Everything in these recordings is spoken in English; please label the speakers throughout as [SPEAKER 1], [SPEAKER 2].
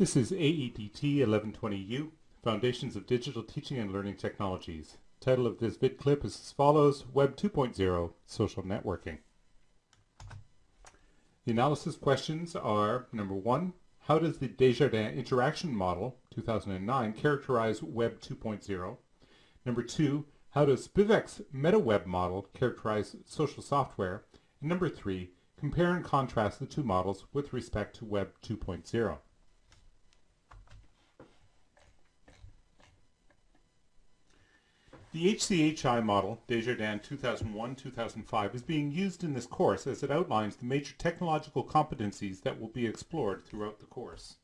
[SPEAKER 1] This is AEDT 1120U, Foundations of Digital Teaching and Learning Technologies. Title of this vid clip is as follows, Web 2.0 Social Networking. The analysis questions are, number one, how does the Desjardins Interaction Model, 2009, characterize Web 2.0? Number two, how does Spivack's MetaWeb model characterize social software? And number three, compare and contrast the two models with respect to Web 2.0. The HCHI model, Desjardins 2001-2005, is being used in this course as it outlines the major technological competencies that will be explored throughout the course.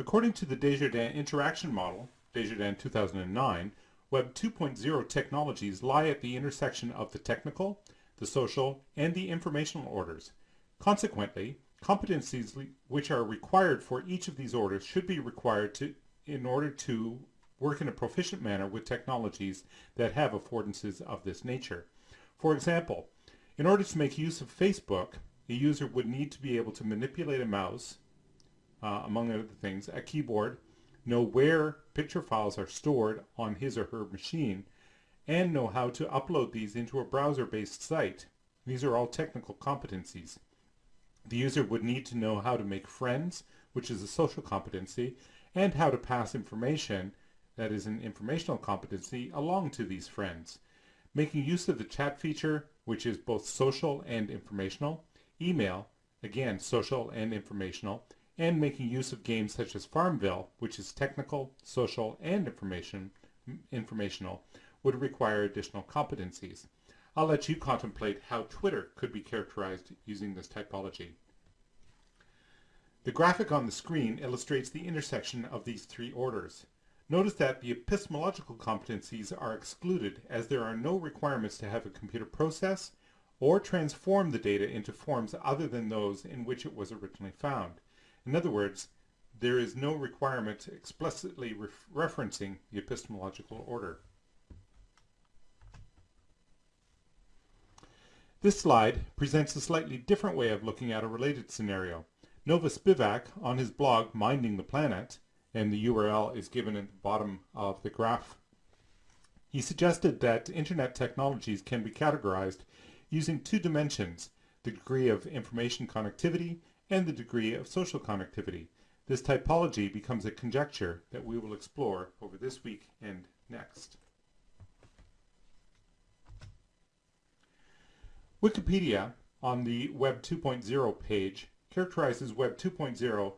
[SPEAKER 1] According to the Desjardins Interaction Model, Desjardins 2009, Web 2.0 technologies lie at the intersection of the technical, the social, and the informational orders. Consequently, Competencies which are required for each of these orders should be required to in order to work in a proficient manner with technologies that have affordances of this nature. For example, in order to make use of Facebook, a user would need to be able to manipulate a mouse, uh, among other things, a keyboard, know where picture files are stored on his or her machine, and know how to upload these into a browser-based site. These are all technical competencies. The user would need to know how to make friends, which is a social competency, and how to pass information, that is an informational competency, along to these friends. Making use of the chat feature, which is both social and informational, email, again social and informational, and making use of games such as Farmville, which is technical, social, and information, informational, would require additional competencies. I'll let you contemplate how Twitter could be characterized using this typology. The graphic on the screen illustrates the intersection of these three orders. Notice that the epistemological competencies are excluded as there are no requirements to have a computer process or transform the data into forms other than those in which it was originally found. In other words, there is no requirement explicitly referencing the epistemological order. This slide presents a slightly different way of looking at a related scenario. Nova Spivack, on his blog Minding the Planet, and the URL is given at the bottom of the graph, he suggested that internet technologies can be categorized using two dimensions, the degree of information connectivity and the degree of social connectivity. This typology becomes a conjecture that we will explore over this week and next. Wikipedia on the Web 2.0 page characterizes Web 2.0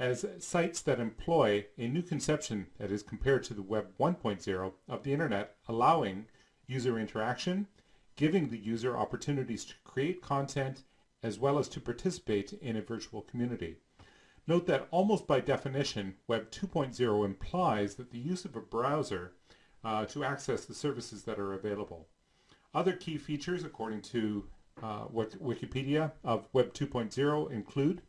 [SPEAKER 1] as sites that employ a new conception that is compared to the Web 1.0 of the Internet, allowing user interaction, giving the user opportunities to create content, as well as to participate in a virtual community. Note that almost by definition, Web 2.0 implies that the use of a browser uh, to access the services that are available. Other key features, according to uh, Wikipedia of Web 2.0 include,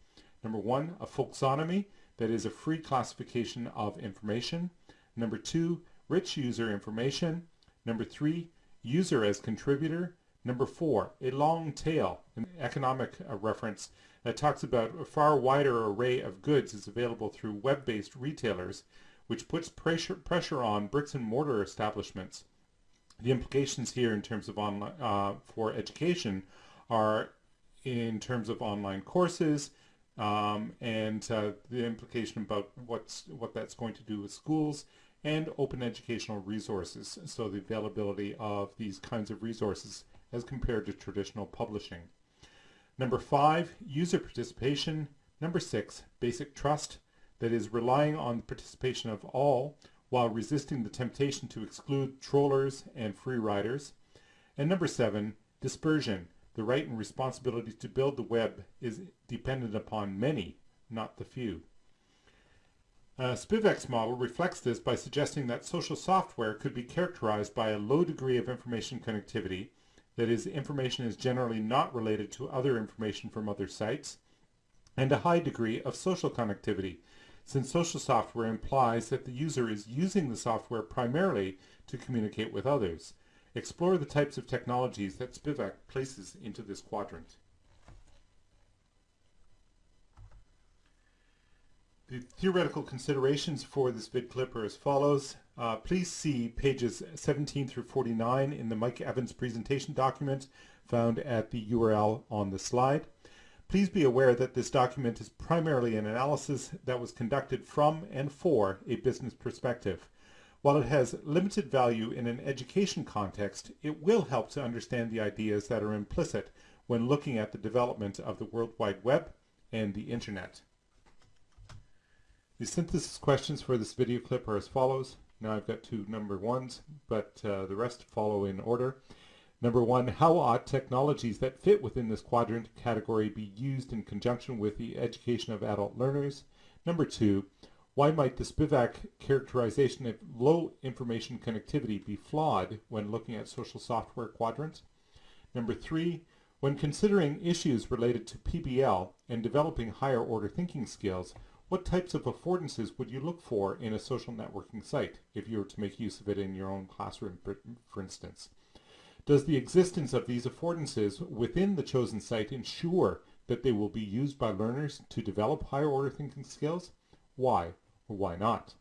[SPEAKER 1] number one, a folksonomy, that is a free classification of information. Number two, rich user information. Number three, user as contributor. Number four, a long tail, an economic uh, reference that talks about a far wider array of goods is available through web-based retailers, which puts pressure, pressure on bricks and mortar establishments the implications here in terms of online uh, for education are in terms of online courses um, and uh, the implication about what's what that's going to do with schools and open educational resources. So the availability of these kinds of resources as compared to traditional publishing. Number five user participation. Number six basic trust that is relying on the participation of all while resisting the temptation to exclude trollers and free riders. And number seven, dispersion. The right and responsibility to build the web is dependent upon many, not the few. Uh, Spivack's model reflects this by suggesting that social software could be characterized by a low degree of information connectivity, that is, information is generally not related to other information from other sites, and a high degree of social connectivity, since social software implies that the user is using the software primarily to communicate with others. Explore the types of technologies that Spivack places into this quadrant. The theoretical considerations for this vid clip are as follows. Uh, please see pages 17 through 49 in the Mike Evans presentation document found at the URL on the slide. Please be aware that this document is primarily an analysis that was conducted from and for a business perspective. While it has limited value in an education context, it will help to understand the ideas that are implicit when looking at the development of the World Wide Web and the Internet. The synthesis questions for this video clip are as follows. Now I've got two number ones, but uh, the rest follow in order. Number one, how ought technologies that fit within this quadrant category be used in conjunction with the education of adult learners? Number two, why might the Spivack characterization of low information connectivity be flawed when looking at social software quadrants? Number three, when considering issues related to PBL and developing higher order thinking skills, what types of affordances would you look for in a social networking site if you were to make use of it in your own classroom, for instance? Does the existence of these affordances within the chosen site ensure that they will be used by learners to develop higher order thinking skills? Why or why not?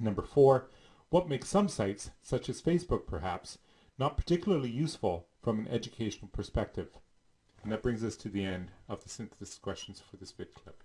[SPEAKER 1] Number four, what makes some sites, such as Facebook perhaps, not particularly useful from an educational perspective? And that brings us to the end of the synthesis questions for this vid clip.